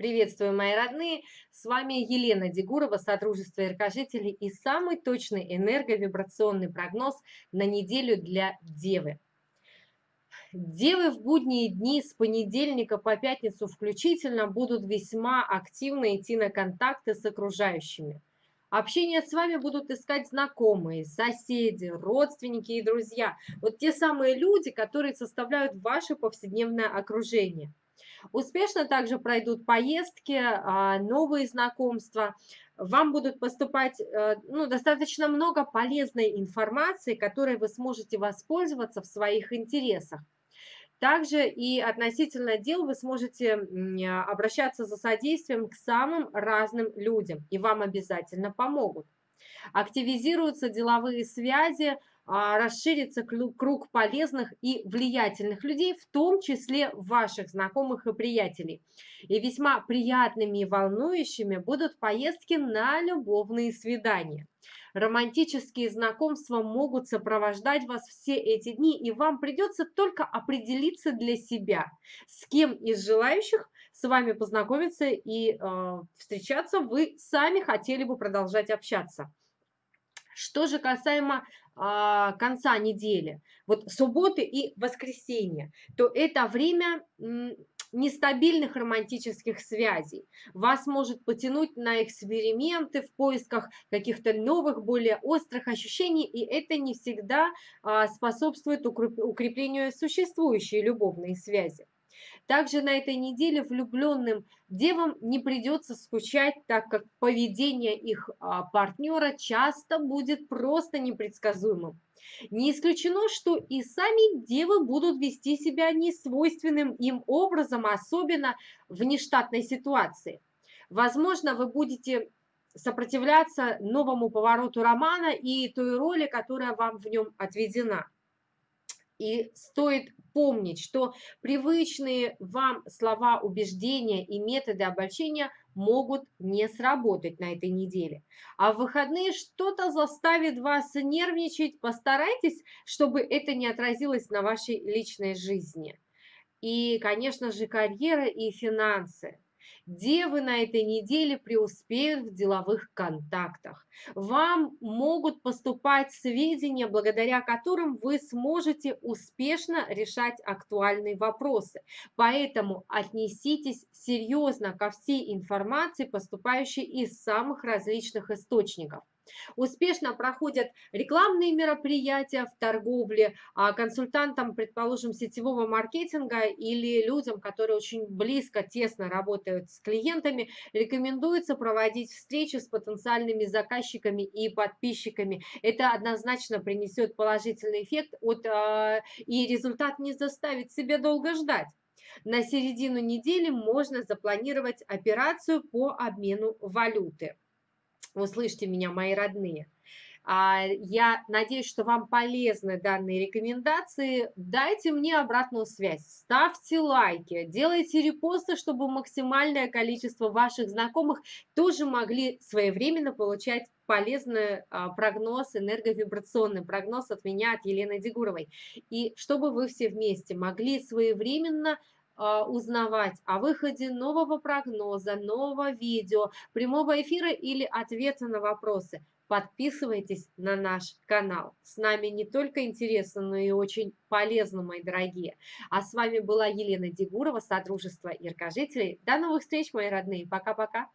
Приветствую, мои родные! С вами Елена Дегурова, Содружество Иркожителей и самый точный энерговибрационный прогноз на неделю для Девы. Девы в будние дни с понедельника по пятницу включительно будут весьма активно идти на контакты с окружающими. Общение с вами будут искать знакомые, соседи, родственники и друзья. Вот те самые люди, которые составляют ваше повседневное окружение. Успешно также пройдут поездки, а, новые знакомства. Вам будут поступать э, ну, достаточно много полезной информации, которой вы сможете воспользоваться в своих интересах. Также и относительно дел вы сможете обращаться за содействием к самым разным людям, и вам обязательно помогут. Активизируются деловые связи, а, расширится круг полезных и влиятельных людей, в том числе ваших знакомых и приятелей. И весьма приятными и волнующими будут поездки на любовные свидания. Романтические знакомства могут сопровождать вас все эти дни, и вам придется только определиться для себя, с кем из желающих с вами познакомиться и э, встречаться вы сами хотели бы продолжать общаться. Что же касаемо а, конца недели, вот субботы и воскресенье, то это время нестабильных романтических связей. Вас может потянуть на эксперименты в поисках каких-то новых, более острых ощущений, и это не всегда а, способствует укреплению существующей любовной связи. Также на этой неделе влюбленным девам не придется скучать, так как поведение их а, партнера часто будет просто непредсказуемым. Не исключено, что и сами девы будут вести себя несвойственным им образом, особенно в нештатной ситуации. Возможно, вы будете сопротивляться новому повороту романа и той роли, которая вам в нем отведена. И стоит помнить, что привычные вам слова убеждения и методы обольщения могут не сработать на этой неделе. А в выходные что-то заставит вас нервничать. Постарайтесь, чтобы это не отразилось на вашей личной жизни. И, конечно же, карьера и финансы. Девы на этой неделе преуспеют в деловых контактах. Вам могут поступать сведения, благодаря которым вы сможете успешно решать актуальные вопросы. Поэтому отнеситесь серьезно ко всей информации, поступающей из самых различных источников. Успешно проходят рекламные мероприятия в торговле, а консультантам, предположим, сетевого маркетинга или людям, которые очень близко, тесно работают с клиентами, рекомендуется проводить встречи с потенциальными заказчиками и подписчиками. Это однозначно принесет положительный эффект от, а, и результат не заставит себя долго ждать. На середину недели можно запланировать операцию по обмену валюты. Услышьте меня, мои родные. А, я надеюсь, что вам полезны данные рекомендации. Дайте мне обратную связь, ставьте лайки, делайте репосты, чтобы максимальное количество ваших знакомых тоже могли своевременно получать полезный а, прогноз, энерговибрационный прогноз от меня, от Елены Дегуровой. И чтобы вы все вместе могли своевременно узнавать о выходе нового прогноза, нового видео, прямого эфира или ответа на вопросы, подписывайтесь на наш канал. С нами не только интересно, но и очень полезно, мои дорогие. А с вами была Елена Дегурова, Содружество Яркожителей. До новых встреч, мои родные. Пока-пока.